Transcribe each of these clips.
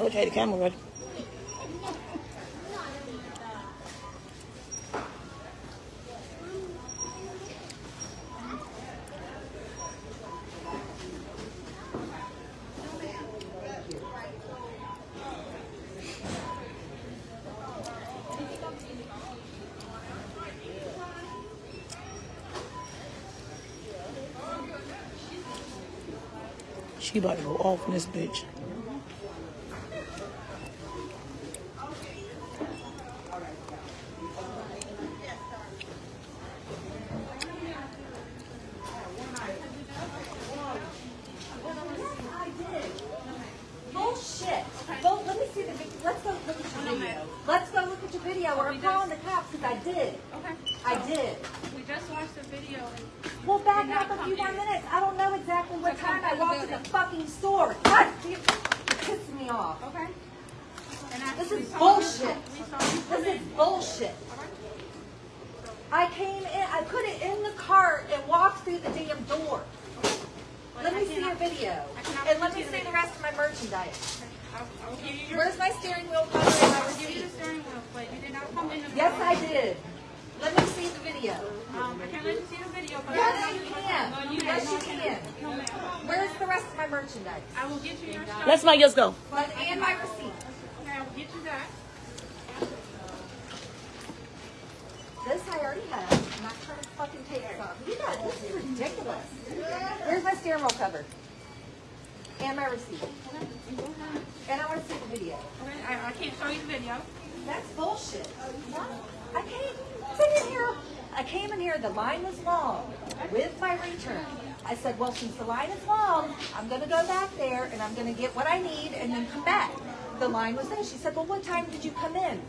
you I had the camera ready. She about to go off on this bitch. Bullshit. Go, let me see the, vi- let's go look at your video. Let's go look at your video, or I'm calling the cops, because I did. Okay. I did. We just watched the video. Well, back Did not up a come few more in. minutes. I don't know exactly what So come time I to the walked in the building. fucking store. God, damn, you're pissing me off. Okay. And I, This we is saw bullshit. You, we saw you come This is in. bullshit. I came in, I put it in the cart and walked through the damn door. But Let I me see your cannot- video. I cannot And let see me the see the video. rest of my merchandise. I, I will give you your. Where's my steering wheel cover and my I will give you the receipt? steering wheel, but you did not come in. The Yes, I did. Let me see the video. Um, I can't let you see the video. But Yes, I you will- can. No, you Yes, you cannot. can. No, ma'am. Where's the rest of my merchandise? I will get you your stuff. Let somebody else go. But, and my receipt. Okay, I will get you that. This I already have. I'm not trying to fucking take this off. You guys, this is ridiculous. Where's my steering wheel cover? And my receipt. And I want to see the video. Okay, I, I can't show you the video. That's bullshit. I came, came in here. I came in here. The line was long with my return. I said, well, since the line is long, I'm going to go back there and I'm going to get what I need and then come back. The line was there. She said, well, what time did you come in?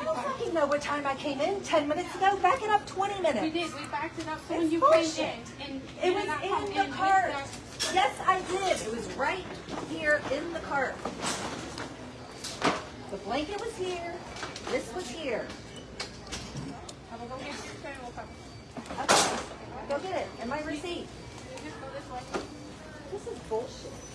I don't fucking know what time I came in. Ten minutes ago. Back it up 20 minutes. We did. We backed it up so when you bullshit. came in. And It was did not come in in the with cart. Yes, I did. It was right here in the cart. The blanket was here. This was here. I will go get you the steering wheel cover. Okay, go get it. And my receipt. Just go this way. This is bullshit.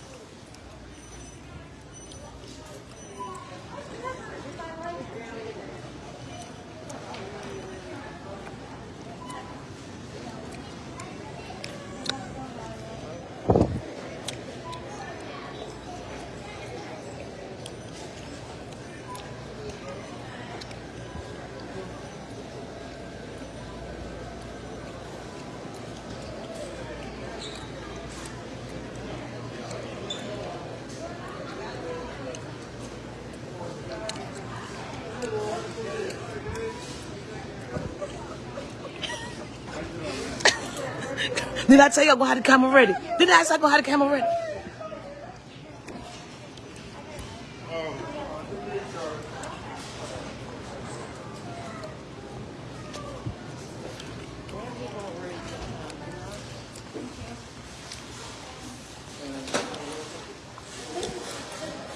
Did I tell you I'm gonna have the camera ready? Did I say I'm gonna have the camera ready?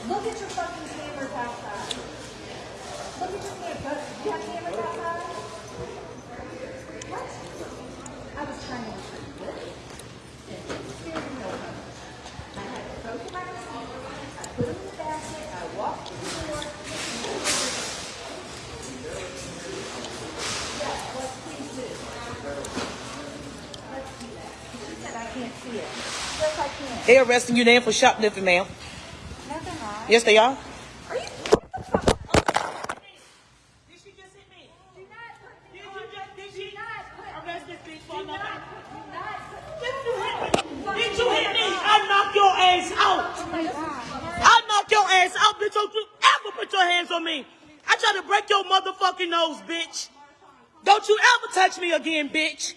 Look at your fucking cameras outside. Look at your cameras. Do you have cameras outside? What? I was trying to retrieve this. and the steering wheel cover. I had to go to my receipt. I put them in the basket. I walked through the door. Yes, let's please do. Let's do that. She said I can't see it. Yes, I can. They arresting you there for shoplifting, ma'am. No, they're not. Yes, they are. Are you? Get the fuck up. Did hit me? Do not put me Did you just did she Do not put arrest this bitch for Do not, nothing? do not put Did you hit me? Did you hit me? I knock your ass out. Oh. I knock your ass out, bitch. Don't you ever put your hands on me. I try to break your motherfucking nose, bitch. Don't you ever touch me again, bitch.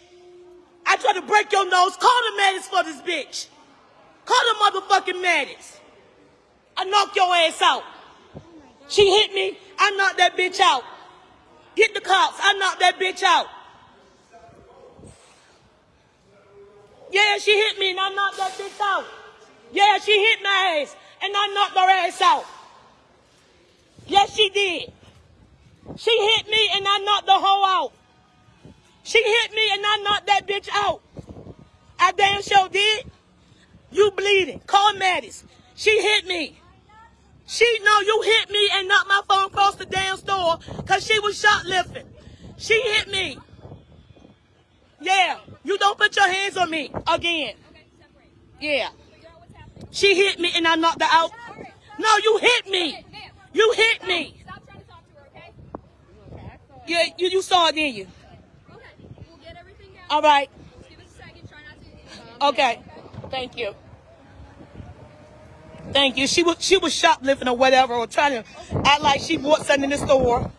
I try to break your nose. Call the medics for this bitch. Call the motherfucking medics. I knock your ass out. She hit me. I knocked that bitch out. Get the cops. I knocked that bitch out. Yeah, she hit me and I knocked that bitch out. Yeah, she hit my ass and I knocked her ass out. Yes, she did. She hit me and I knocked the hoe out. She hit me and I knocked that bitch out. I damn sure did. You bleeding. Call Mattis. She hit me. She know you hit me and knocked my phone across the damn store because she was shoplifting. She hit me. Yeah. You don't put your hands on me again. Yeah. She hit me and I knocked her out. No, you hit me. You hit me. Stop trying to talk to her, okay? Yeah, you, you saw it, didn't you? Okay. We'll get everything down. All right. Just give us a second. Try not to. Um, okay. Thank you. Thank you. She was she was shoplifting or whatever, or trying to act like she bought something in the store.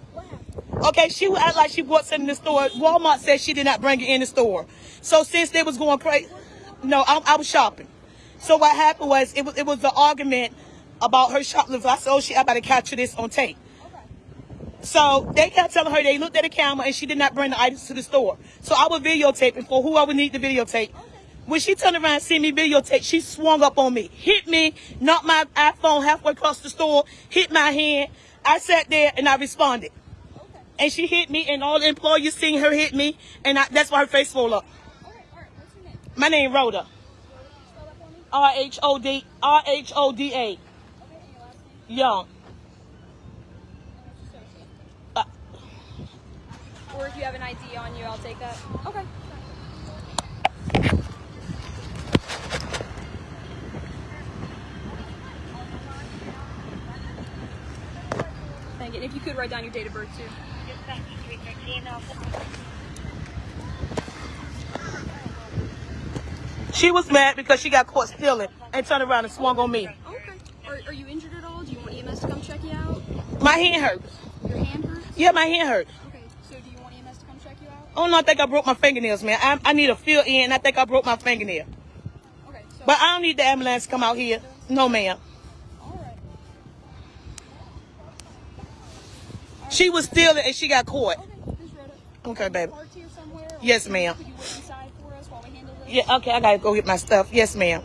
Okay, she would act like she bought something in the store. Walmart said she did not bring it in the store. So since they was going crazy, no, I, I was shopping. So what happened was it was it was an argument about her shoplifting. I said, oh, she I better capture this on tape. So they kept telling her they looked at the camera and she did not bring the items to the store. So I was videotaping for whoever need the videotape. When she turned around and see me videotape, she swung up on me, hit me, knocked my iPhone halfway across the store, hit my hand. I sat there and I responded. And she hit me and all the employees seen her hit me and I, that's why her face swole up. Okay. All right. What's your name? My name Rhoda. Spell that for me. R H O D R H O D A. Okay. And your last name. Young. Uh, Or if you have an ID on you, I'll take that. Okay. And if you could write down your date of birth too. she was mad because she got caught stealing and turned around and swung on me. Okay. Are, are you injured at all? Do you want EMS to come check you out? My hand hurt. Your hand hurts? Yeah, my hand hurt. Okay. So do you want EMS to come check you out? Oh no, I think I broke my fingernails, man. I, I need a fill in. I think I broke my fingernail. Okay. So. But I don't need the ambulance to come out here. No, ma'am. She was stealing and she got caught. Okay. Okay, baby. Parts here somewhere? or Yes, ma'am. Could you wait inside for us while we handle this? Yeah, okay, I gotta go get my stuff. Yes, ma'am.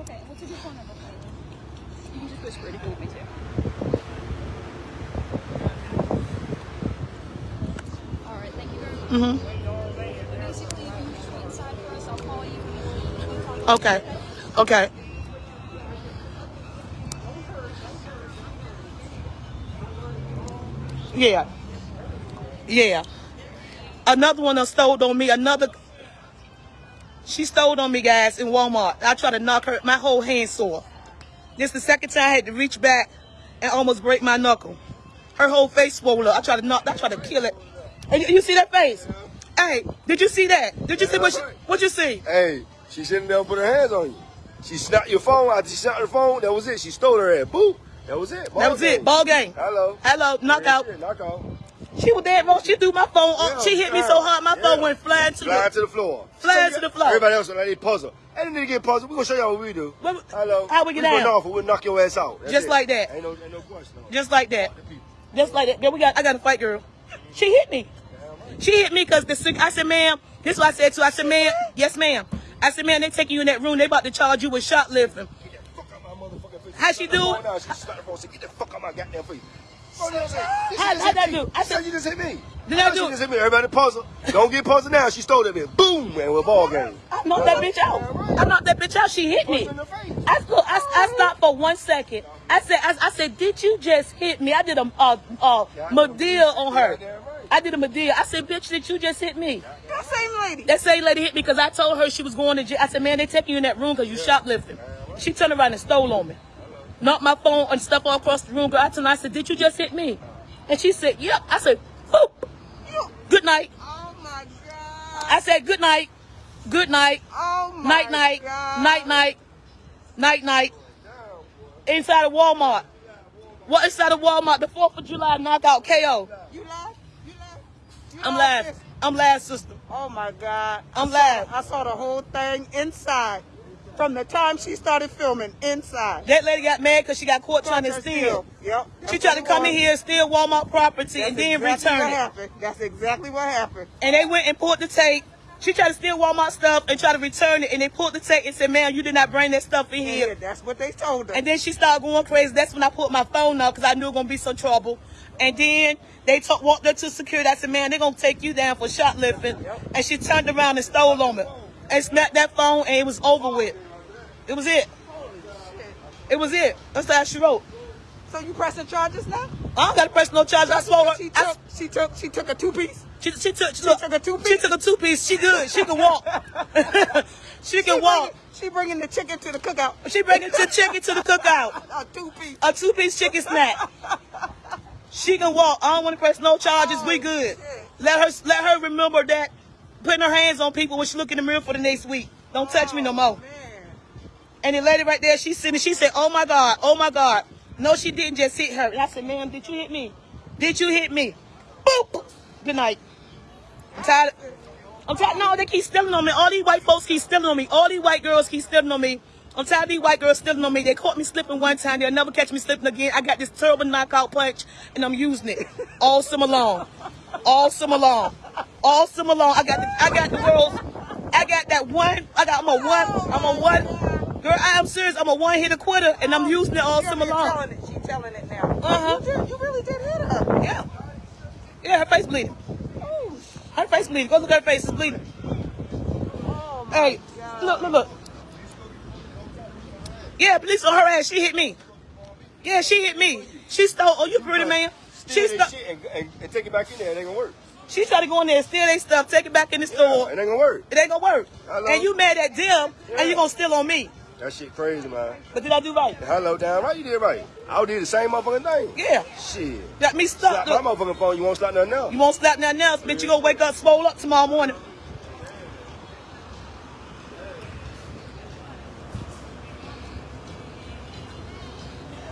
Okay. What's a good phone number you? You can just whisper it if you want me to. All right. Thank you very much. Mm-hmm. Basically, you just wait inside for us. I'll call you. and we'll talk Okay. Okay. Yeah. Yeah. Another one that stole on me. Another. She stole on me, guys, in Walmart. I tried to knock her. My whole hand sore. This the second time I had to reach back and almost break my knuckle. Her whole face swollen up. I tried to knock. I tried to kill it. And you, you see that face? Hey, did you see that? Did you see what? She, what you see? Hey, she shouldn't never put her hands on you. She snapped your phone. After she snapped her phone, that was it. She stole her head. Boo. That was it. Ball That was game. it. Ball game. Hello. Hello. Knockout. Yeah, shit, knockout. She was dead wrong. She threw my phone up. Yeah, she hit me so hard, my phone went flying to Flying the. to the floor. Flying So to the floor. Everybody else on that puzzle. And then they get puzzled. We're gonna show y'all what we do. What- Hello. how we get down? know if We'll knock your ass out. That's Just it. like that. Ain't no, ain't no question. No. Just like that. Just like that. Then we got. I got to fight, girl. She hit me. She hit me because the. cig- I said, ma'am. This is what I said to. her. I said, ma'am. Yes, ma'am. I said, ma'am. They taking you in that room. They about to charge you with shoplifting. Get the fuck out my motherfucking face. How she do Come it? on now. She slapped the phone. Said, get the fuck out my goddamn face. Oh, no, say, this How- just how'd that do? I She said said- you just hit me. Did I How do She it? just hit me. Everybody puzzle. Don't get puzzled now. She stole that bitch. Boom, man. We're ball game. I knocked that bitch out. I knocked that bitch out. She hit me. Punch in the face. I, stood, I, I stopped for one second. I said, I, I said, did you just hit me? I did a, a, a Madea on her. I did a Madea. I said, bitch, did you just hit me? That same lady. That same lady hit me because I told her she was going to jail. I said, man, they taking you in that room because you shoplifting. She turned around and stole on me. Knocked my phone and stuff all across the room. Girl, I told her, I said, did you just hit me? And she said, yep. I said, boop. Good night. Oh my God. I said, good night. Good night. Oh my Night, night. God. Night, night. Night, night. Inside of Walmart. What inside of Walmart? The 4th of July knockout KO. You laugh? You laugh? You I'm laugh, live. I'm live, sister. Oh my God. I'm I saw, I saw the whole thing inside. From the time she started filming, inside. That lady got mad because she got caught trying to steal. Yep. She tried to come in here and steal Walmart property That's and then exactly return what it. happened. That's exactly what happened. And they went and pulled the tape. She tried to steal Walmart stuff and try to return it. And they pulled the tape and said, ma'am, you did not bring that stuff in Yeah, here. that's what they told her. And then she started going crazy. That's when I put my phone up because I knew it was going to be some trouble. And then they talk, walked her to security. I said, man, they're going to take you down for shoplifting. Yep. And she turned around and stole on me. And snapped that phone and it was over with. It was it. It was it. That's how she wrote. So you pressing charges now? I don't got to press no charge. I swore her. She I- took, she took, she took a two piece. She, she took she, took a two-piece? She took a two piece. She good. She can walk. she can walk. She bringing the chicken to the cookout. She bringing the chicken to the cookout. A two piece. A two piece chicken snack. She can walk. I don't want to press no charges. We oh, good. Let her let her remember that putting her hands on people when she look in the mirror for the next week. Don't touch me no oh, more. Man. And the lady right there, she's sitting. She said, "Oh my God, oh my God." No, she didn't just hit her. And I said, "Ma'am, did you hit me? Did you hit me?" Boop. Good night. I'm tired. I'm tired. No, they keep stealing on me. All these white folks keep stealing on me. All these white girls keep stealing on me. I'm tired of these white girls stealing on me. They caught me slipping one time. They'll never catch me slipping again. I got this terrible knockout punch, and I'm using it all summer long. All summer long. All summer long. I got the, I got the world's. I got that one. I got. I'm a one. I'm a one. Girl, I am serious. I'm a one hitter quitter, and I'm using it all summer long. telling it. She telling it now. Uh-huh. You, really did hit her. Yeah. Yeah, her face bleeding. Her face bleeding. Go look at her face. It's bleeding. Oh Hey, God. look, look, look. Yeah, police on her ass. She hit me. Yeah, she hit me. She stole. Oh, you pretty man. She Steal stole. shit and, and, and take it back in there. It ain't gonna work. She tried to go in there and steal their stuff, take it back in the Yeah, store. it ain't gonna work. It ain't gonna work. Hello? And you mad at them, Yeah. and you gonna steal on me. That shit crazy, man. But did I do right? Hello, down right. You did right. I did the same motherfucking thing. Yeah. Shit. Got me Slap stuck. my motherfucking phone. You won't slap nothing else. you won't slap nothing else, bitch. You gonna wake up swole up tomorrow morning.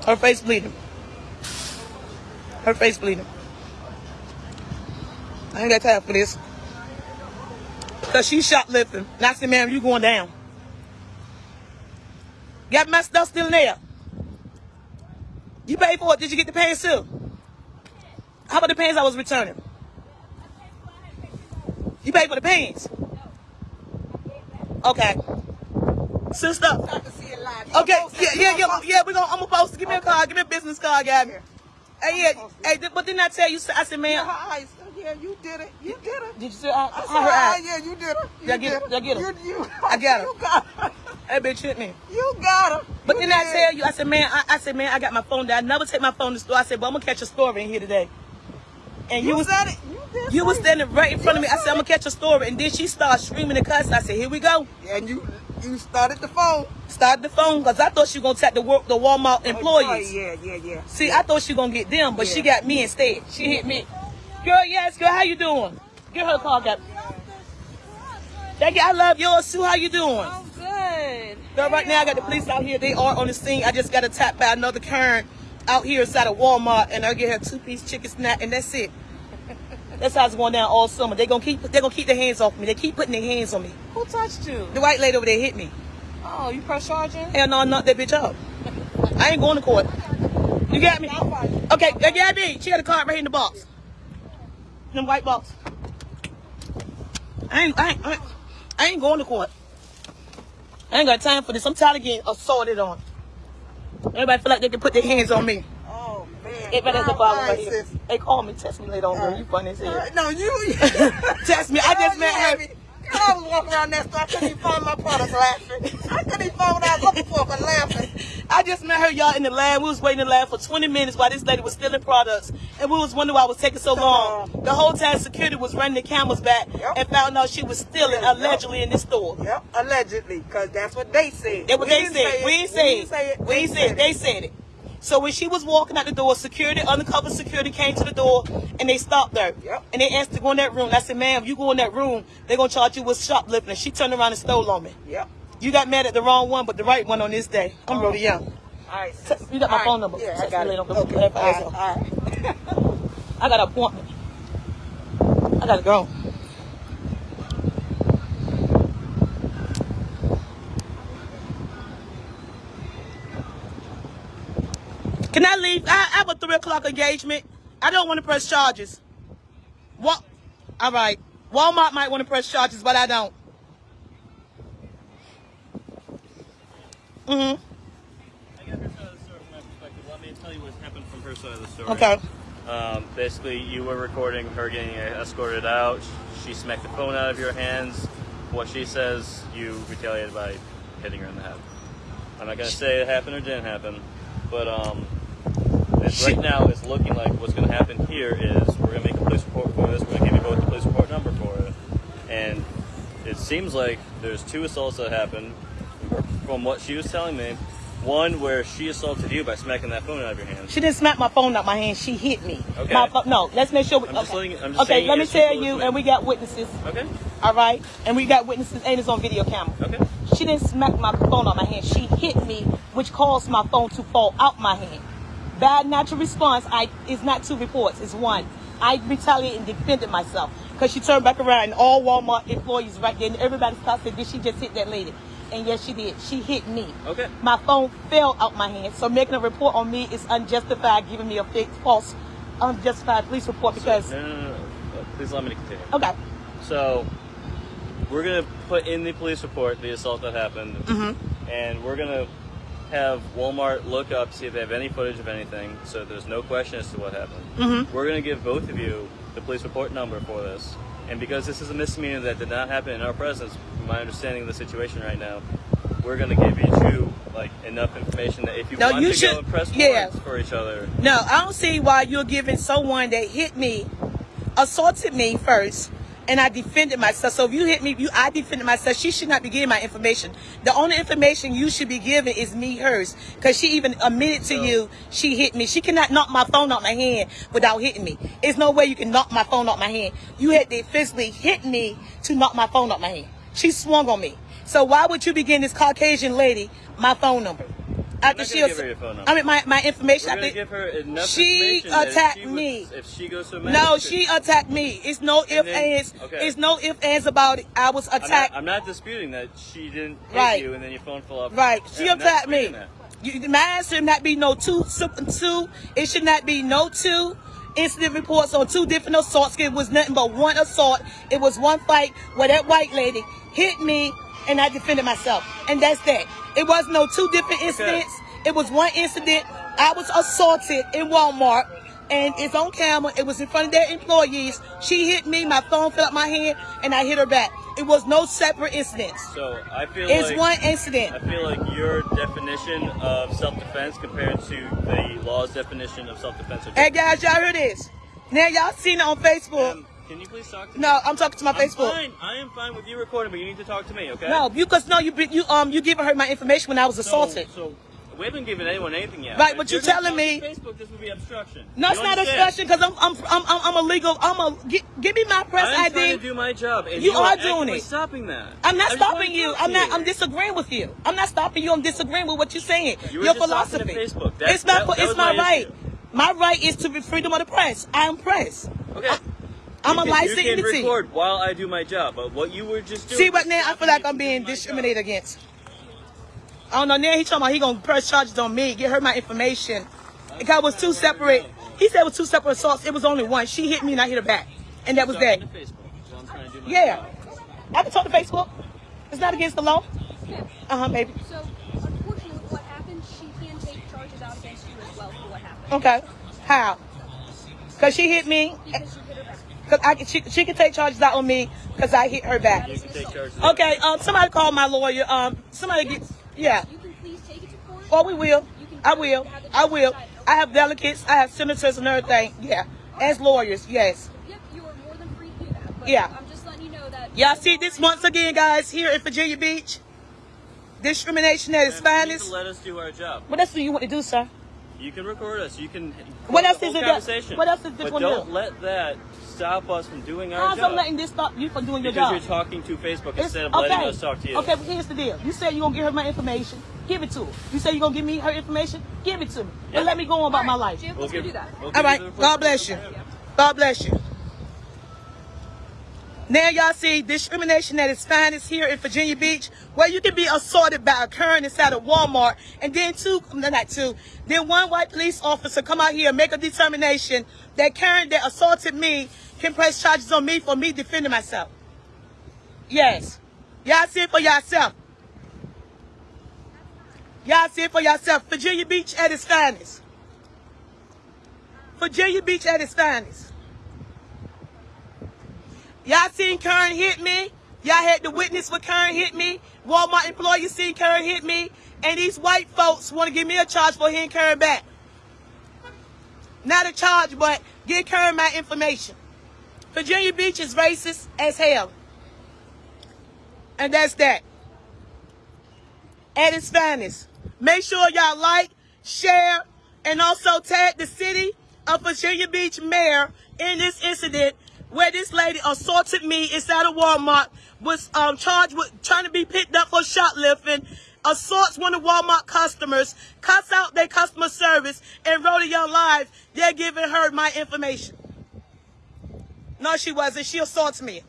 Her face bleeding. Her face bleeding. I ain't got time for this. Cause she shoplifting. And I said, ma'am, you going down. Got my stuff still in there. You paid for it. Did you get the pants too? How about the pants I was returning? You paid for the pants? Okay. Sister. I can see it live. Okay, yeah, yeah, yeah, yeah. We gonna. I'm gonna post. Give me a card. Give me a business card, guy. Hey, yeah. Hey, th- but didn't I tell you? I said, man. Her eyes. Yeah, you did it. You did it. Did you see? I, I I her ah, eye. yeah, you did it. You Y'all get did it? Y'all get it? You, you, I got her. You got her. That bitch hit me. You got her. But You then I tell you, I said, man, I, I said, man, I got my phone down. I never take my phone to the store. I said, but I'm gonna catch a story in here today. And you, You was said it. You did. you was standing right in front of me. I said, I'm gonna catch a story. And then she started screaming and cussing. I said, here we go. And you, you started the phone. Started the phone because I thought she was gonna tap the work the Walmart oh, employees. Oh, yeah, yeah, yeah. See, I thought she was gonna get them, but she got me instead. She hit me. Girl, yes, girl, how you doing? Give her a call, Gabby. Thank you. I love yours too. How you doing? I'm good. Girl, right now I got the police out here. They are on the scene. I just got attacked by another Karen out here inside of Walmart, and I get her two piece chicken snack, and that's it. That's how it's going down all summer. They gonna keep they gonna keep their hands off me. They keep putting their hands on me. Who touched you? The white lady over there hit me. Oh, you press charging? Hell no, knock that bitch up. I ain't going to court. You got me? Okay, uh, Gabby, she got a card right here in the box. Them white box. I ain't, I ain't, I ain't, I ain't going to court. I ain't got time for this. I'm tired of getting assaulted on. Everybody feel like they can put their hands on me. Man. Everybody at the Girl, bottom right here. They call me, test me later on, girl. You funny as hell. No, you. Test me. I just met her. I was walking around that store. I couldn't even find my products laughing. I couldn't even find what I was looking for, but laughing. I just met her, y'all, in the lab. We was waiting in the lab for 20 minutes while this lady was stealing products. And we was wondering why it was taking so long. The whole time security was running the cameras back Yep. and found out she was stealing Yep. allegedly in this store. Yep, allegedly, because that's what they said. That's what We they didn't said. say it. We didn't say it. We ain't say it. They said it. So when she was walking out the door, security, undercover security came to the door and they stopped her. Yep. And they asked to go in that room. I said, ma'am, you go in that room, they're going to charge you with shoplifting. And she turned around and stole on me. Yep. You got mad at the wrong one, but the right one on this day. I'm Rhoda oh. Young. All right. Te- you got my All right. phone number. Yeah, I got it. later. Okay. All right. All right. I got an appointment. I gotta go. Can I leave? I, I have a three o'clock engagement. I don't want to press charges. What? All right. Walmart might want to press charges, but I don't. Mm-hmm. I got her side of the story from my perspective. Let me tell you what happened from her side of the story. Okay. Um, basically, you were recording her getting escorted out. She smacked the phone out of your hands. What she says, you retaliated by hitting her in the head. I'm not gonna say it happened or didn't happen, but um, right now it's looking like what's going to happen here is we're going to make a police report for this. We're going to give you both the police report number for it. And it seems like there's two assaults that happened. From what she was telling me, one where she assaulted you by smacking that phone out of your hand. She didn't smack my phone out my hand. She hit me. Okay. My no, let's make sure. We, I'm just okay, letting- I'm just okay let me tell you, and we got witnesses. Okay. All right, and we got witnesses, and it's on video camera. Okay. She didn't smack my phone out my hand. She hit me, which caused my phone to fall out my hand. Bad natural response. I is not two reports. It's one. I retaliated and defended myself because she turned back around and all Walmart employees right there, and everybody stopped and said, "Did she just hit that lady?" And yes, she did. She hit me. Okay. My phone fell out my hand. So making a report on me is unjustified, giving me a fake, false, unjustified police report because. No, no, no, no. Uh, Please let me continue. Okay. So, we're gonna put in the police report the assault that happened, Mm-hmm. and we're gonna have Walmart look up see if they have any footage of anything, so there's no question as to what happened. Mm-hmm. We're gonna give both of you the police report number for this, and because this is a misdemeanor that did not happen in our presence, from my understanding of the situation right now, we're gonna give each you like enough information that if you No, want you to should- go and press yeah. for each other, No, I don't see why you're giving someone that hit me, assaulted me first, and I defended myself. So if you hit me, you I defended myself. She should not be giving my information. The only information you should be giving is me hers, because she even admitted to you she hit me. She cannot knock my phone out my hand without hitting me. There's no way you can knock my phone out my hand. You had to physically hit me to knock my phone out my hand. She swung on me. So why would you be giving this Caucasian lady my phone number? After she, gonna ass- give her your phone number. I mean my my information. we're I think- give her enough she information attacked she would- me. If she goes to a No, she attacked me. It's no if then- ands. okay. It's no if ands about it. I was I'm not, attacked. I'm not disputing that she didn't hit Right. you and then your phone fell off. right. She Yeah, attacked me. that. You, mine should not be no two two. It should not be no two incident reports on two different assaults. It was nothing but one assault. It was one fight where that white lady hit me and I defended myself. And that's that. It was no two different incidents. It was one incident. I was assaulted in Walmart. And it's on camera. It was in front of their employees. She hit me. My phone fell out my hand, and I hit her back. It was no separate incidents. So I feel It's like one incident. I feel like your definition of self-defense compared to the law's definition of self-defense. Hey guys, y'all heard this? Now y'all seen it on Facebook. Um, can you please talk to me? No, I'm talking to my I'm Facebook. fine. I am fine with you recording, but you need to talk to me, okay? No, because no, you you um you giving her my information when I was assaulted. so we haven't given anyone anything yet. Right, but you you're telling me- Facebook this would be obstruction. no, it's not obstruction because I'm I'm I'm I'm I'm a legal. I'm a gi- give me my press I'm trying to do my job, and You you, are doing it. Stopping that. I'm not I wanna stopping you. I'm not. I'm disagreeing with you. I'm not stopping you. I'm disagreeing with what you're saying. You Your just talking to philosophy. Facebook. That- it's not. that- that it's my, my right. My right is to be freedom of the press. I am press. Okay. I'm You a can- licensed You can entity. record while I do my job, but what you were just doing. See, but now I feel like I'm being doing job. discriminated against. I don't know. Now he talking about he gonna press charges on me, get her my information. Because it was two separate. He said it was two separate assaults. It was only one. She hit me and I hit her back, and that was that. Talking to Facebook, so I'm trying to do my Yeah, job. I can talk to Facebook. It's not against the law. Uh huh, baby. So, unfortunately, what happened, she can take charges out against you as well for what happened. Okay. How? Cause she hit me. Because you hit her back. Cause I can, she, she can take charges out on me because I hit her back. You can take charges. Okay. Um. Somebody call my lawyer. Um. Somebody get. Yeah. You can please take it to court. Oh, we will. I will. I will. I have delegates. I have senators and everything. Yeah. As lawyers, yes. Yep, you are more than free to do that. But Yeah. I'm just letting you know that. Y'all see this once again, guys, here in Virginia Beach. Discrimination at its Ma'am, you need finest. let us do our job. What else do you want to do, sir? You can record us. You can. What else whole is it Conversation. what else is this But one don't do? let that stop us from doing our How's job. I'm letting this stop you from doing your because job? you're talking to Facebook It's- instead of letting us talk to you. Okay, but here's the deal. You said you're gonna give her my information. Give it to her. You said you're gonna give me her information. Give it to me. Yeah. And let me go on about my life. Jim, We'll let's give, do that. we'll give All you right. the God bless you. God bless you. Now y'all see discrimination at its finest here in Virginia Beach, where you can be assaulted by a Karen inside of Walmart, and then two, no, not two, then one white police officer come out here and make a determination that Karen that assaulted me can press charges on me for me defending myself. Yes. Y'all see it for yourself. Y'all see it for yourself. Virginia Beach at its finest. Virginia Beach at its finest. Y'all seen Karen hit me. Y'all had to witness when Karen hit me. Walmart employees seen Karen hit me. And these white folks want to give me a charge for hitting Karen back. Not a charge, but get Karen my information. Virginia Beach is racist as hell. And that's that. At its finest. Make sure y'all like, share, and also tag the city of Virginia Beach mayor in this incident where this lady assaulted me inside a Walmart, was um, charged with trying to be picked up for shoplifting, assaults one of Walmart customers, cuts out their customer service, and wrote a young live. They're giving her my information. No, she wasn't. She assaults me.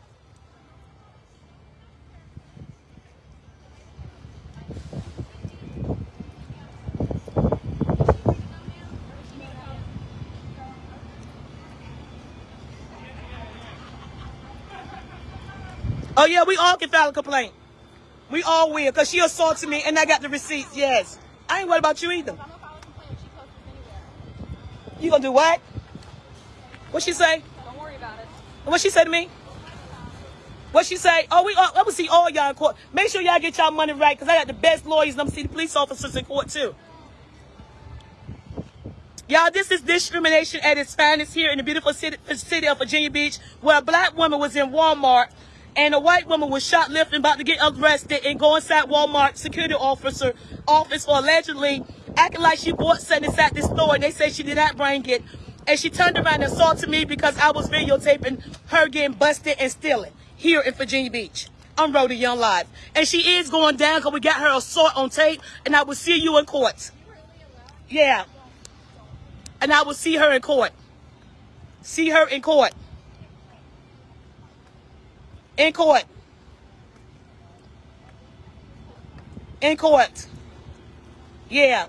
Oh yeah, we all can file a complaint. We all will, because she assaulted me and I got the receipts, yes. I ain't worried about you either. You gonna do what? What she say? Don't worry about it. What she say to me? What she say? Oh, we all, I'm gonna see all y'all in court. Make sure y'all get y'all money right, because I got the best lawyers and I'm see the police officers in court too. Y'all, this is discrimination at its finest here in the beautiful city, city of Virginia Beach, where a black woman was in Walmart and a white woman was shoplifting, about to get arrested, and go inside Walmart security officer office for allegedly acting like she bought something inside the store, and they say she did not bring it. And she turned around and assaulted me because I was videotaping her getting busted and stealing here in Virginia Beach. I'm Rhoda Young Live. And she is going down because we got her assault on tape, and I will see you in court. Yeah. And I will see her in court. See her in court. In court. In court. Yeah.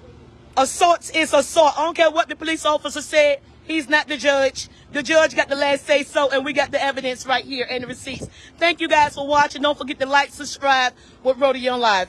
Assault is assault. I don't care what the police officer said. He's not the judge. The judge got the last say so, and we got the evidence right here and the receipts. Thank you guys for watching. Don't forget to like, subscribe with Young Live.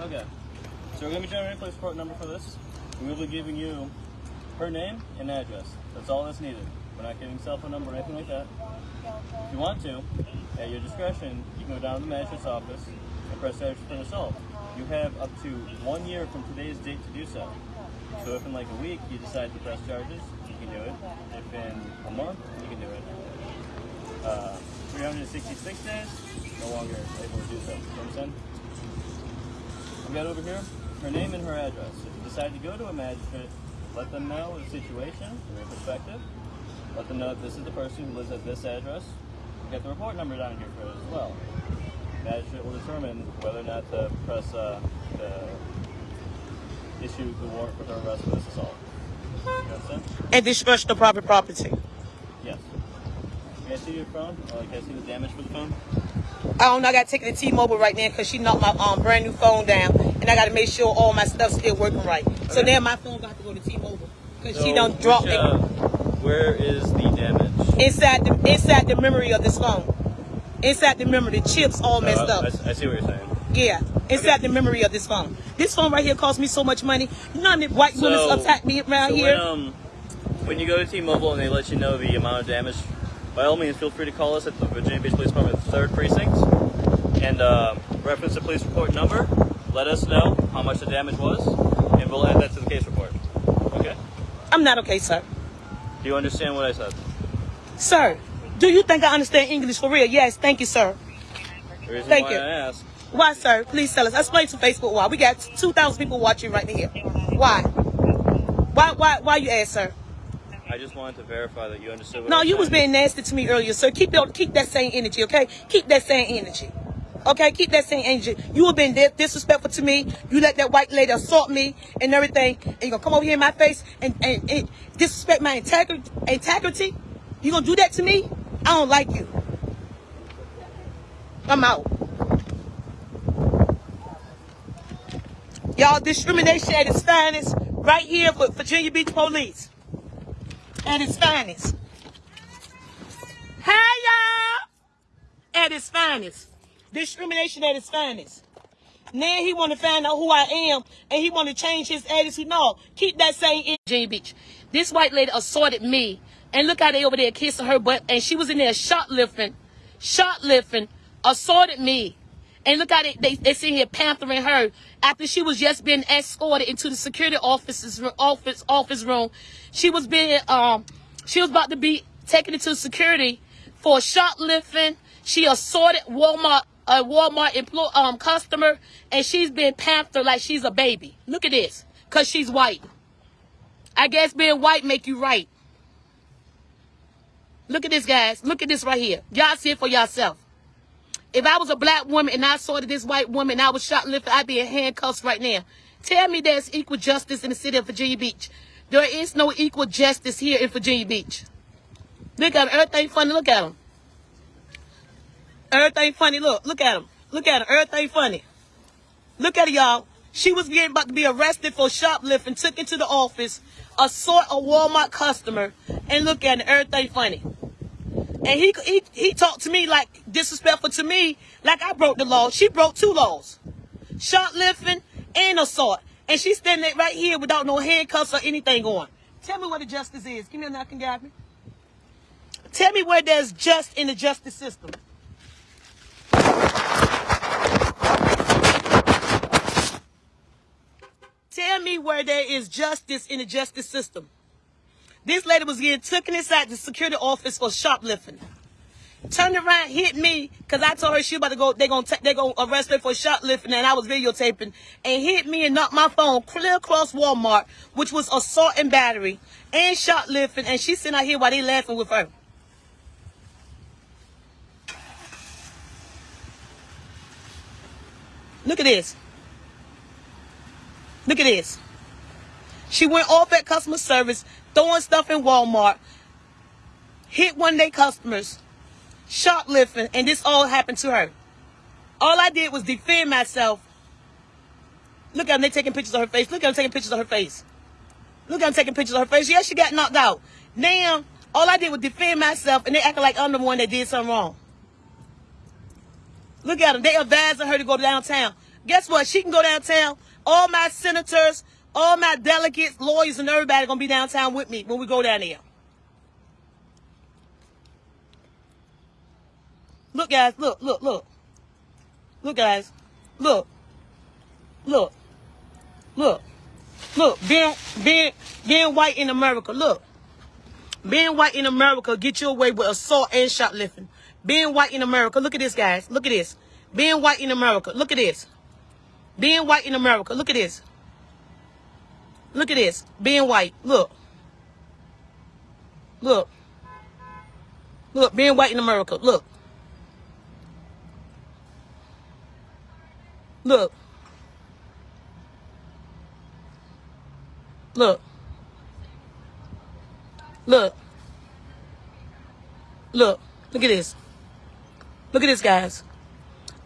Okay. So we're gonna be generating a police report number for this. Be giving you her name and address. That's all that's needed. We're not giving cell phone number or anything like that. If you want to, at your discretion, you can go down to the magistrate's office and press charges for an assault. You have up to one year from today's date to do so. So if in like a week you decide to press charges, you can do it. If in a month, you can do it. Uh, 366 days, no longer able to do so. You understand? We got over here her name and her address. If you decide to go to a magistrate, let them know the situation from your perspective. Let them know that this is the person who lives at this address. Get the report number down here for it as well. Magistrate will determine whether or not to press uh, the issue the warrant for her arrest for this assault. You understand? And destruction of private property. Yes. Can I see your phone? Can I see the damage for the phone? I don't know. I got to take it to T-Mobile right now because she knocked my um, brand new phone down, and I got to make sure all my stuff's still working right. So Okay. now my phone got to go to T-Mobile because she So don't drop which, it uh, where is the damage? inside the inside the memory of this phone. Inside the memory, the chips all messed Uh, up. I, I see what you're saying. Yeah, inside the memory of this phone. This phone right here cost me so much money. You know how many white women So- attack me around so here? When, um, when you go to T-Mobile and they let you know the amount of damage, by all means, feel free to call us at the Virginia Beach Police Department Third Precinct and uh, reference the police report number. Let us know how much the damage was, and we'll add that to the case report. Okay? I'm not okay, sir. Do you understand what I said? Sir, do you think I understand English for real? Yes, thank you, sir. Thank why you. Asked. Why, sir? Please tell us. Explain to Facebook why. We got 2,000 people watching right here. Why? Why, why, why you ask, sir? I just wanted to verify that you understood what No, you was being nasty to me earlier, sir. Keep your, keep that same energy, okay? Keep that same energy. Okay, keep that same energy. You have been disrespectful to me. You let that white lady assault me and everything, and you're gonna come over here in my face and, and, and disrespect my integrity? Integrity? You gonna do that to me? I don't like you. I'm out. Y'all, discrimination at its finest, right here for Virginia Beach Police. At its finest. Hey, y'all! At its finest. Discrimination at its finest. Now he want to find out who I am, and he want to change his attitude. No, keep that same in Jane Beach. This white lady assaulted me, and look how they over there kissing her butt, and she was in there shoplifting, shoplifting, assaulted me. And look how they, they, they sit here panthering her after she was just being escorted into the security officer's office office room. She was being um she was about to be taken into security for shoplifting. She assaulted Walmart a Walmart employee um customer and she's been panthered like she's a baby. Look at this. Cause she's white. I guess being white make you right. Look at this, guys. Look at this right here. Y'all see it for yourself. If I was a black woman and I saw this white woman and I was shoplifting, I'd be in handcuffs right now. Tell me there's equal justice in the city of Virginia Beach. There is no equal justice here in Virginia Beach. Look at them. Everything funny. Look at them. Everything funny. Look. Look at them. Look at them. Everything funny. Look at y'all. She was getting about to be arrested for shoplifting, took into the office, assault a Walmart customer, and look at it. Everything funny. And he, he he talked to me like disrespectful to me, like I broke the law. She broke two laws. Shoplifting and assault. And she's standing right here without no handcuffs or anything on. Tell me where the justice is. Give me a knock and guide me. Tell me where there's just in the justice system. Tell me where there is justice in the justice system. This lady was getting taken inside the security office for shoplifting. Turned around, hit me, cause I told her she about to go. They're gonna they gonna arrest her for shoplifting, and I was videotaping, and hit me and knocked my phone clear across Walmart, which was assault and battery and shoplifting, and she sitting out here while they laughing with her. Look at this. Look at this. She went off at customer service, throwing stuff in Walmart, hit one of their customers, shoplifting, and this all happened to her. All I did was defend myself. Look at them, they taking pictures of her face. Look at them taking pictures of her face. Look at them taking pictures of her face. Yeah, she got knocked out. Now, all I did was defend myself, and they acting like I'm the one that did something wrong. Look at them. They advising her to go downtown. Guess what? She can go downtown. All my senators, all my delegates, lawyers, and everybody gonna be downtown with me when we go down there. Look, guys. Look, look, look. Look, guys. Look. Look. Look. Look. Being, being, being white in America. Look. Being white in America get you away with assault and shoplifting. Being white in America. Look at this, guys. Look at this. Being white in America. Look at this. Being white in America. Look at this. Look at this. Being white. Look. Look. Look. Being white in America. Look. Look. Look. Look. Look. Look at this. Look at this, guys.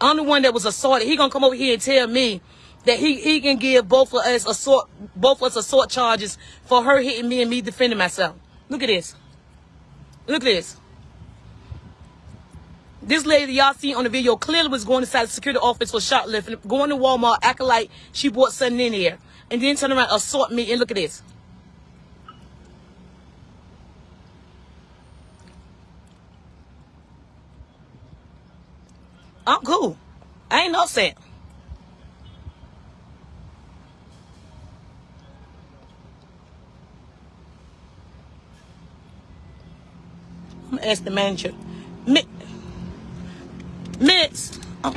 I'm the one that was assaulted. He gonna come over here and tell me that he, he can give both of us assault both of us assault charges for her hitting me and me defending myself. Look at this. Look at this. This lady y'all see on the video clearly was going inside the security office for shoplifting, going to Walmart, acting like she bought something in there, and then turn around assault me. And look at this. I'm cool. I ain't no upset. I'm gonna ask the manager. Mi- Miss, oh.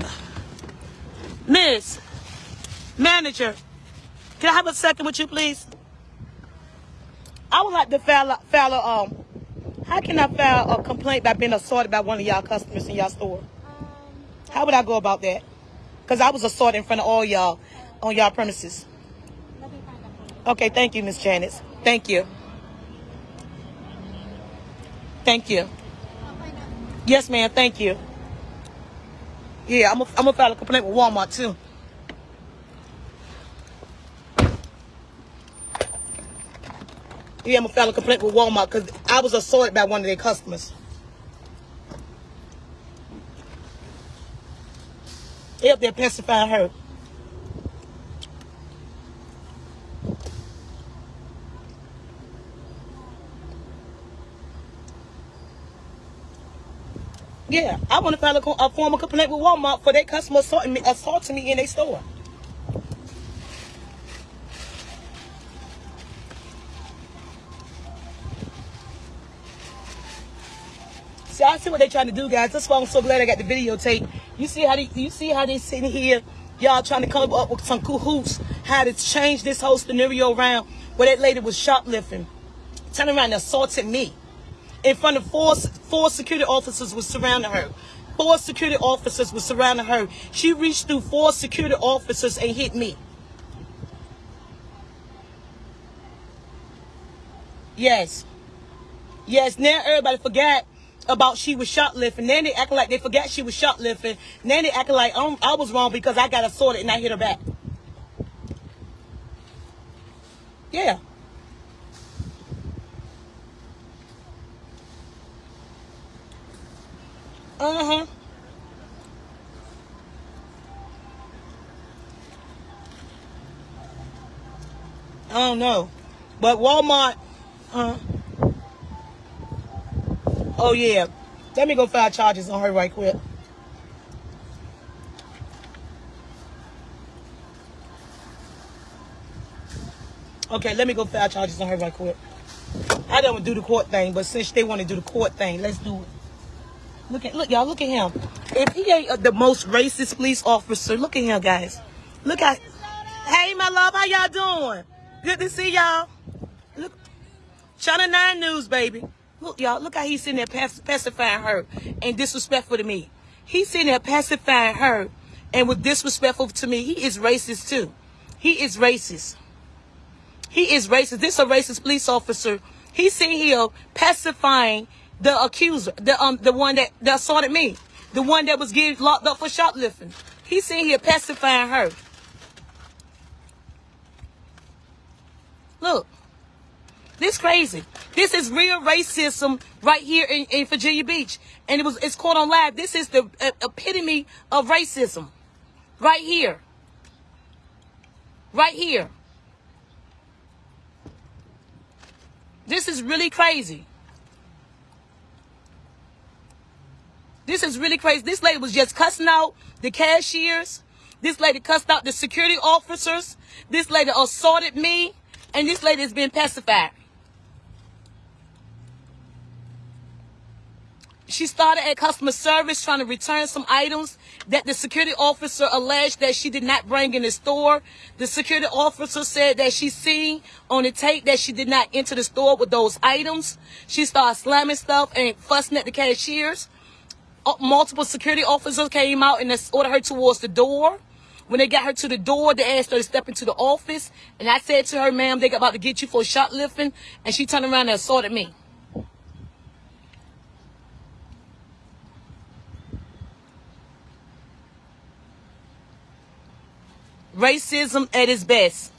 Miss, manager, can I have a second with you, please? I would like to file, a- file a, um, how can I file a complaint by being assaulted by one of y'all customers in y'all store? How would I go about that? Because I was assaulted in front of all y'all on y'all premises. Okay, thank you, Miss Janice. Thank you. Thank you. Yes, ma'am. Thank you. Yeah, I'm gonna file a complaint with Walmart too. Yeah, I'm gonna file a complaint with Walmart because I was assaulted by one of their customers. They up there pacifying her. Yeah, I want to file a, a formal complaint with Walmart for their customer assaulting me, assaulting me in their store. See, I see what they're trying to do, guys. That's why I'm so glad I got the videotape. You see how they, you see how they sitting here, y'all trying to come up with some cahoots, how to change this whole scenario around where that lady was shoplifting, turning around and assaulted me in front of four four security officers was surrounding her. Four security officers was surrounding her. She reached through four security officers and hit me. Yes. Yes, now everybody forgot about she was shoplifting. Then they acting like they forgot she was shoplifting. Then they acting like um, I was wrong because I got assaulted and I hit her back. Yeah. Uh-huh. I don't know. But Walmart, uh, oh yeah. Let me go file charges on her right quick. Okay, let me go file charges on her right quick. I don't do the court thing, but since they want to do the court thing, let's do it. Look at look, y'all. Look at him. If he ain't uh, the most racist police officer, look at him, guys. Look at. Hey, my love, how y'all doing? Good to see y'all. Look, Channel Nine News, baby. Look, y'all. Look how he's sitting there pac- pacifying her and disrespectful to me. He's sitting there pacifying her and was disrespectful to me. He is racist too. He is racist. He is racist. This is a racist police officer. He's sitting here pacifying the accuser, the um, the one that, that assaulted me, the one that was getting locked up for shoplifting. He's sitting here pacifying her. Look, this crazy. This is real racism right here in, in Virginia Beach, and it was it's caught on live. This is the uh, epitome of racism, right here. Right here. This is really crazy. This is really crazy. This lady was just cussing out the cashiers. This lady cussed out the security officers. This lady assaulted me. And this lady has been pacified. She started at customer service trying to return some items that the security officer alleged that she did not bring in the store. The security officer said that she seen on the tape that she did not enter the store with those items. She started slamming stuff and fussing at the cashiers. Multiple security officers came out and escorted her towards the door. When they got her to the door, they asked her to step into the office. And I said to her, ma'am, they about to get you for shoplifting. And she turned around and assaulted me. Racism at its best.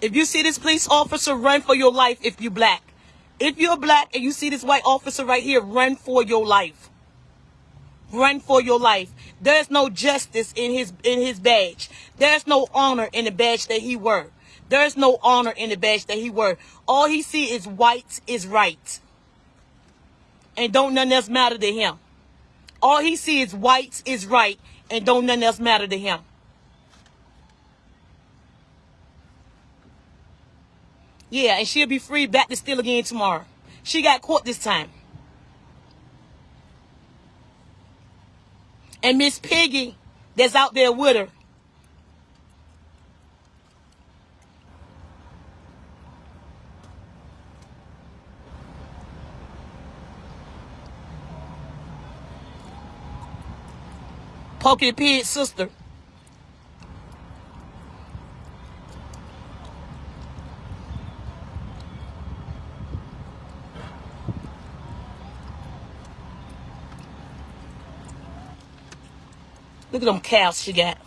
If you see this police officer, run for your life if you're black. If you're black and you see this white officer right here, run for your life. Run for your life. There's no justice in his in his badge. There's no honor in the badge that he wore. There's no honor in the badge that he wore. All he see is white is right. And don't nothing else matter to him. All he see is white is right and don't nothing else matter to him. Yeah, and she'll be free back to steal again tomorrow. She got caught this time. And Miss Piggy, that's out there with her. Porky Pig's sister. Look at them cows she got.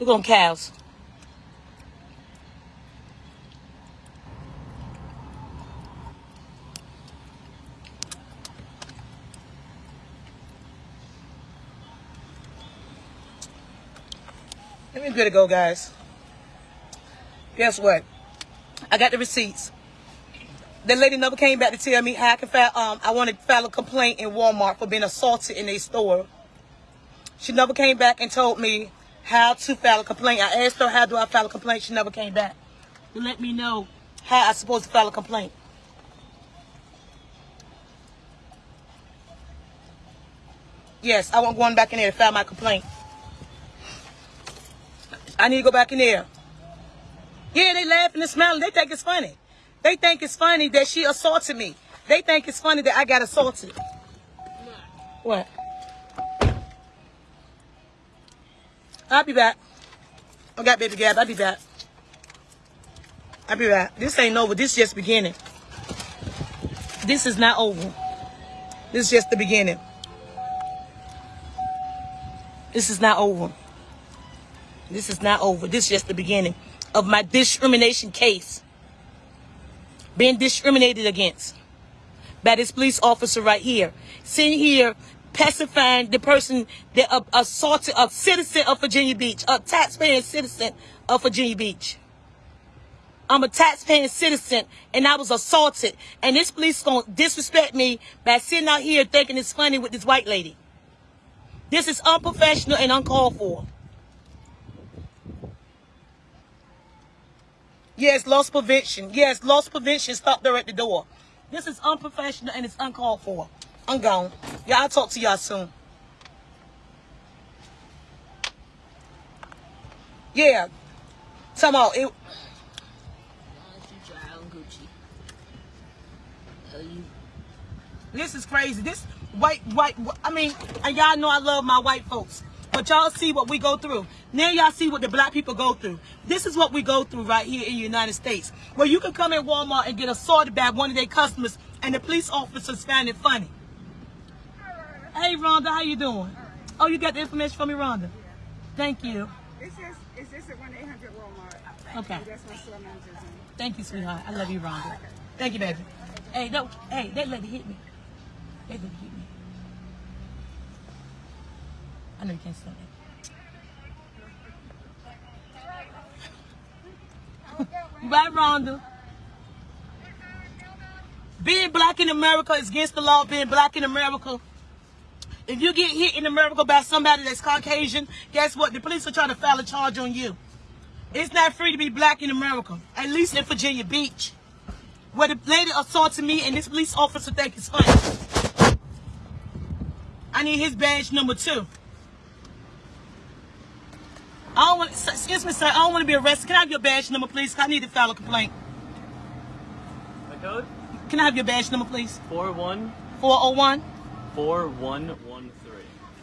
Look at them cows. Let me good to go, guys. Guess what? I got the receipts. The lady never came back to tell me how I can file. Um, I want to file a complaint in Walmart for being assaulted in a store. She never came back and told me how to file a complaint. I asked her how do I file a complaint. She never came back to let me know how I supposed to file a complaint. Yes, I want going back in there to file my complaint. I need to go back in there. Yeah, they laughing and smiling. They think it's funny. They think it's funny that she assaulted me. They think it's funny that I got assaulted. What? I'll be back. I got baby Gab. I'll be back. I'll be back. This ain't over. This just beginning. This is not over. This is just the beginning. This is not over. This is not over. This is just the beginning of my discrimination case. Being discriminated against by this police officer right here. Sitting here pacifying the person that uh, assaulted a citizen of Virginia Beach, a taxpaying citizen of Virginia Beach. I'm a taxpaying citizen and I was assaulted. And this police gonna disrespect me by sitting out here thinking it's funny with this white lady. This is unprofessional and uncalled for. Yes, loss prevention. Yes, loss prevention stopped there at the door. This is unprofessional and it's uncalled for. I'm gone. Yeah, I'll talk to y'all soon. Yeah. Somehow it This is crazy. This white, white, I mean, and y'all know I love my white folks. But y'all see what we go through. Now y'all see what the black people go through. This is what we go through right here in the United States. Where you can come in Walmart and get assaulted by one of their customers and the police officers find it funny. Hey Rhonda, how you doing? Oh, you got the information from me, Rhonda? Thank you. It's just, it's just at 1 800 Walmart. Okay. That's my store manager's name. Thank you, sweetheart. I love you, Rhonda. Thank you, baby. Hey, no, hey, that lady hit me. That lady hit me. I know you can't say that. Bye, Rhonda. Being black in America is against the law. Being black in America. If you get hit in America by somebody that's Caucasian, guess what? The police will try to file a charge on you. It's not free to be black in America. At least in Virginia Beach. Where the lady assaulted me and this police officer think it's funny. I need his badge number two. I don't want, excuse me, sir. I don't want to be arrested. Can I have your badge number, please? I need to file a complaint. My code? Can I have your badge number, please? 41 401 4113.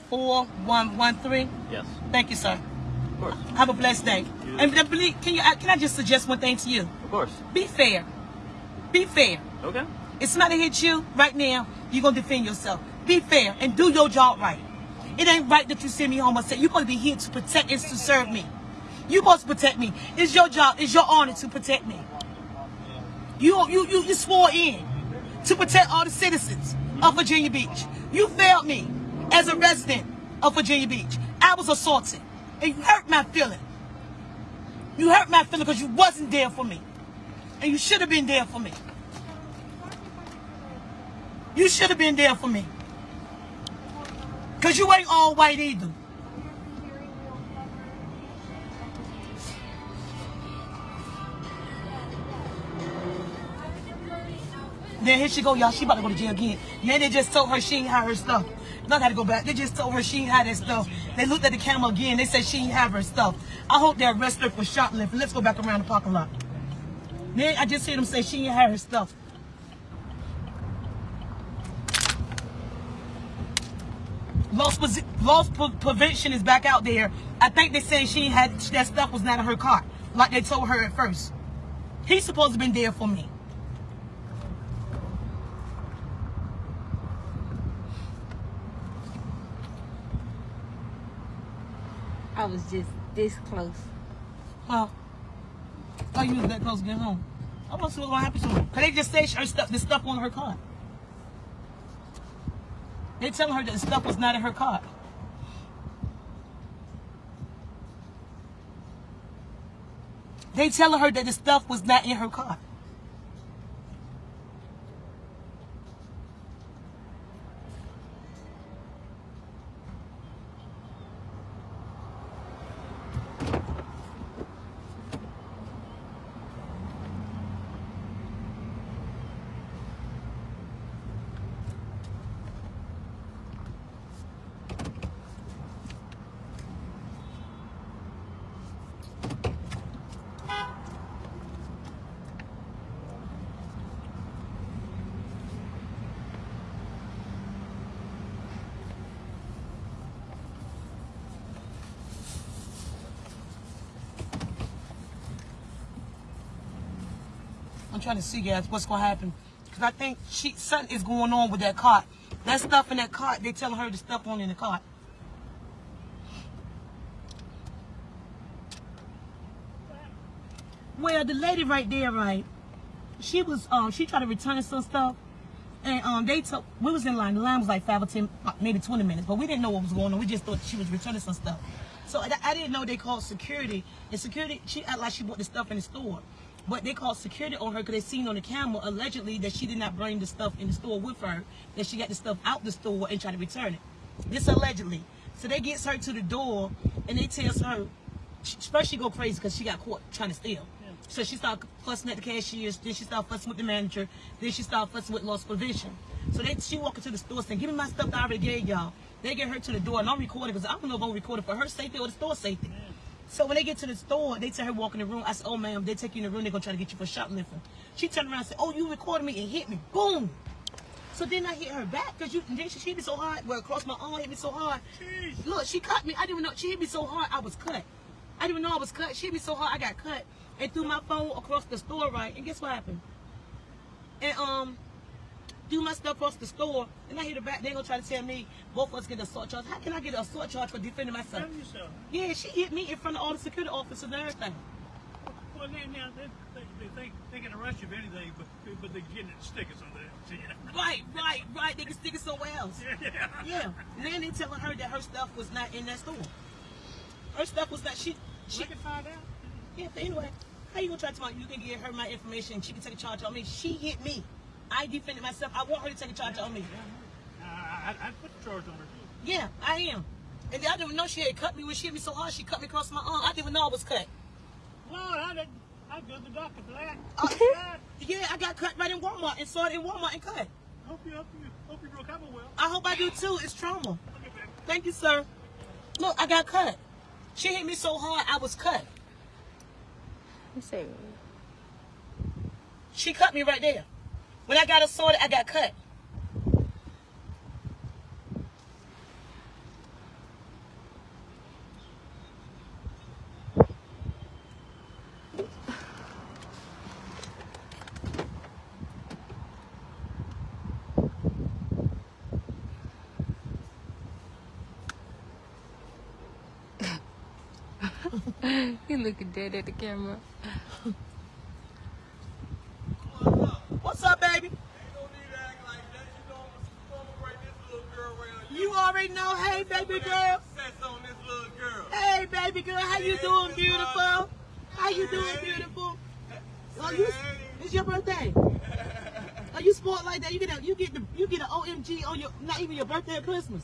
4113. Yes, Thank you, sir. of course. Have a blessed day. You- And uh, please, can you uh, can I just suggest one thing to you? Of course. Be fair. Be fair. Okay. If somebody hits you right now, you're gonna defend yourself. Be fair and do your job right. It ain't right that you send me home and say you're supposed to be here to protect and to serve me. You're supposed to protect me. It's your job, it's your honor to protect me. You you you, you swore in to protect all the citizens of Virginia Beach. You failed me as a resident of Virginia Beach. I was assaulted. And you hurt my feeling. You hurt my feeling because you wasn't there for me. And you should have been there for me. You should have been there for me. Because you ain't all white either. Then here she go, y'all. She about to go to jail again. Yeah, they just told her she ain't have her stuff. Not got to go back. They just told her she ain't have that stuff. They looked at the camera again. They said she ain't have her stuff. I hope they arrest her for shoplifting. Let's go back around the parking lot. Then I just heard them say she ain't have her stuff. Loss prevention is back out there. I think they said she had that stuff was not in her car, like they told her at first. He's supposed to been there for me. I was just this close. Huh? Oh, you was that close to get home. I want to see what's gonna happen to her. Cause they just say her stuff, the stuff on her car. They telling her that the stuff was not in her car. They telling her that the stuff was not in her car. Trying to see, guys, what's gonna happen. Cause I think she something is going on with that cart. That stuff in that cart, they telling her to stuff on in the cart. Well, the lady right there, right? She was um she tried to return some stuff. And um they took we was in line. The line was like five or ten, uh, maybe twenty minutes, but we didn't know what was going on. We just thought she was returning some stuff. So I, I didn't know they called security. And security, she act like she bought the stuff in the store. But they called security on her because they seen on the camera allegedly that she did not bring the stuff in the store with her. That she got the stuff out the store and tried to return it. This allegedly. So they gets her to the door and they tells her first she go crazy because she got caught trying to steal. So she started fussing at the cashiers, then she started fussing with the manager, then she started fussing with loss provision. So they she walk into the store saying, "Give me my stuff that I already gave y'all." They get her to the door, and I'm recording because I don't know if I'm recording for her safety or the store safety. So when they get to the store, they tell her walk in the room. I said, "Oh, ma'am, they take you in the room. They're gonna try to get you for shoplifting." She turned around and said, "Oh, you recorded me and hit me, boom." So then I hit her back because you then she hit me so hard. Well, across my arm hit me so hard. Look, she cut me. I didn't even know she hit me so hard. I was cut. I didn't even know I was cut. She hit me so hard. I got cut and threw my phone across the store. Right, and guess what happened? And um, threw my stuff across the store. And I hit her back. They gonna try to tell me both of us get assault charge. How can I get an assault charge for defending myself? yourself. Yeah, she hit me in front of all the security officers and everything. Well, they, now, they, they, they, think they can arrest you for anything, but, but they're getting stickers on there. Right, right, right. They can stick it somewhere else. Yeah. Yeah. And then they telling her that her stuff was not in that store. Her stuff was not. She. she We can find out. yeah. But anyway, how you gonna try to tell me you can give her my information? She can take a charge on me. She hit me. I defended myself. I want her to take a charge on me. I, I, I'd put the charge on her. Yeah, I am. And I didn't know she had cut me when she hit me so hard. She cut me across my arm. I didn't even know I was cut. Lord, I didn't. I'd go to the doctor for that. Uh, yeah, I got cut right in Walmart and saw it in Walmart and cut. I hope you, hope you, hope you recover well. I hope I do too. It's trauma. Okay. Thank you, sir. Look, I got cut. She hit me so hard, I was cut. You say, She cut me right there. When I got assaulted, I got cut. you looking dead at the camera. What's up, baby? You already know. Hey, baby girl. Hey, baby girl. How you doing, beautiful? How you doing, beautiful? Oh, you, it's your birthday. Oh, you sport like that? You get a, you get the, you get an OMG on your, not even your birthday or Christmas.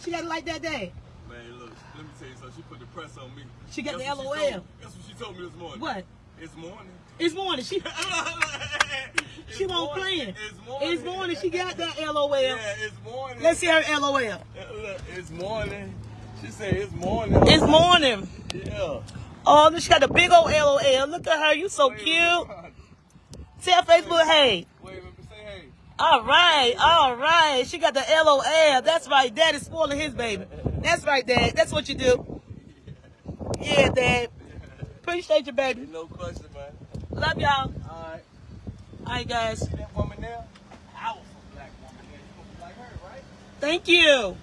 She got it like that day. Man, look, let me tell you something. She put the press on me. She got Guess the LOL. Told? Guess what she told me this morning? What? It's morning. It's morning. She, she won't playing. It's morning. It's morning. She got that LOL. Yeah, it's morning. Let's see her LOL. It's morning. She said it's morning. It's morning. Yeah. Oh, she got a big old LOL. Look at her. You so cute. Tell Facebook, hey. Wait, let me say hey. All right, all right. She got the LOL. That's right. Dad is spoiling his baby. That's right, Dad. That's what you do. Yeah, Dad. Appreciate you, baby. No question, man. Love y'all. All right. All right, guys. See that woman there? Powerful black woman there. You like her, right? Thank you.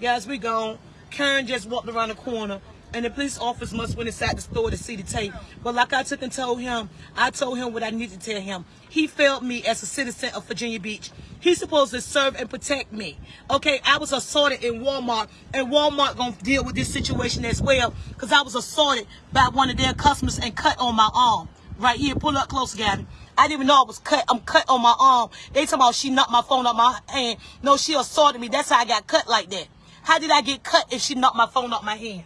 Guys, we gone. Karen just walked around the corner. And the police officer must went inside the store to see the tape. But like I took and told him, I told him what I needed to tell him. He failed me as a citizen of Virginia Beach. He's supposed to serve and protect me. Okay, I was assaulted in Walmart, and Walmart gonna deal with this situation as well, because I was assaulted by one of their customers and cut on my arm. Right here, pull up close, Gabby. I didn't even know I was cut. I'm cut on my arm. They talking about she knocked my phone out my hand. No, she assaulted me. That's how I got cut like that. How did I get cut if she knocked my phone out my hand?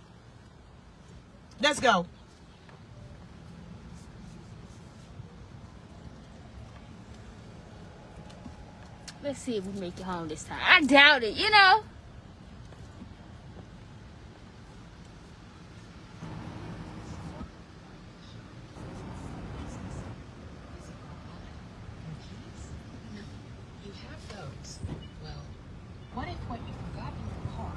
Let's go. Let's see if we make it home this time. I doubt it, you know. You have those. Well, what if what you forgot in your car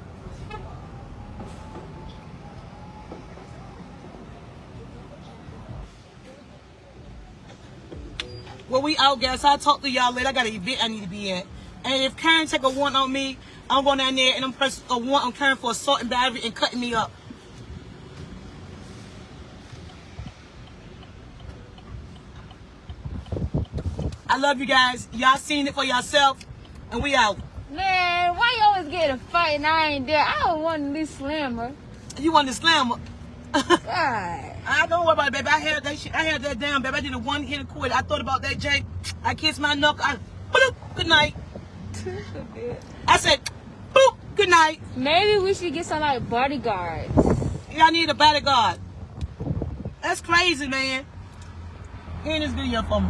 Well, we out, guys. I'll talk to y'all later. I got an event I need to be at. And if Karen take a warrant on me, I'm going down there and I'm pressing a warrant on Karen for assault and battery and cutting me up. I love you guys. Y'all seen it for yourself. And we out. Man, why you always get a fight and I ain't there? I don't want to be slammer. You want to slam her? God. I don't worry about it, baby. I had that shit. I had that down, baby. I did a one hit quit. I thought about that, Jay. I kissed my knuckle. I, bloop, good night. I said, boop, good night. Maybe we should get some like bodyguards. Y'all need a bodyguard. That's crazy, man. Here's this video for me.